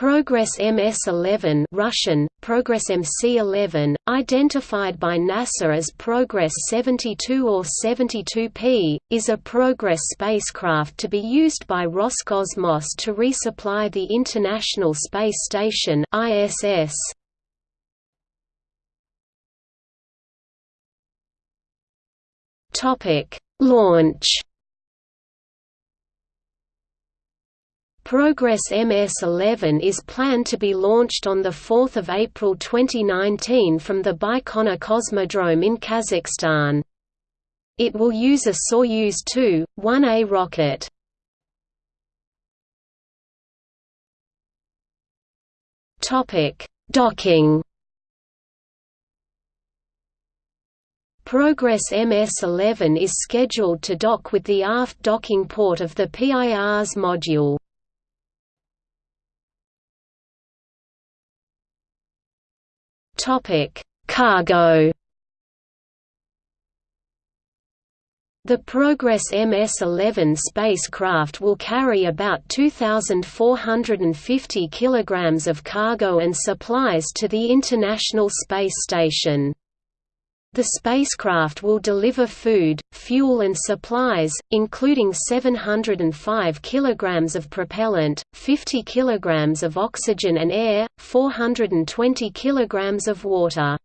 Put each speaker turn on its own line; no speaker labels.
Progress MS-11 Russian, Progress MC-11, identified by NASA as Progress 72 or 72P, is a Progress spacecraft to be used by Roscosmos to resupply the International Space Station ISS. Launch Progress MS-11 is planned to be launched on 4 April 2019 from the Baikonur Cosmodrome in Kazakhstan. It will use a Soyuz 2, 1A rocket. Docking Progress MS-11 is scheduled to dock with the aft docking port of the PIRS module. Topic: Cargo. The Progress MS-11 spacecraft will carry about 2,450 kilograms of cargo and supplies to the International Space Station. The spacecraft will deliver food, fuel and supplies, including 705 kg of propellant, 50 kg of oxygen and air, 420 kg of water.